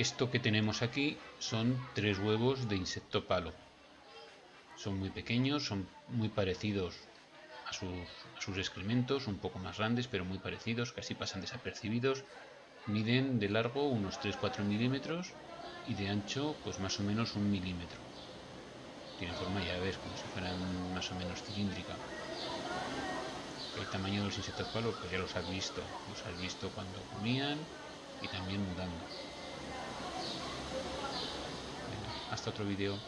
Esto que tenemos aquí son tres huevos de insecto palo. Son muy pequeños, son muy parecidos a sus, excrementos, un poco más grandes, pero muy parecidos, casi pasan desapercibidos. Miden de largo unos 3-4 milímetros y de ancho pues más o menos un milímetro. Tienen forma, ya ves, como si fueran más o menos cilíndrica. El tamaño de los insectos palo, pues ya los has visto. Los has visto cuando comían y también mudando. Hasta otro video.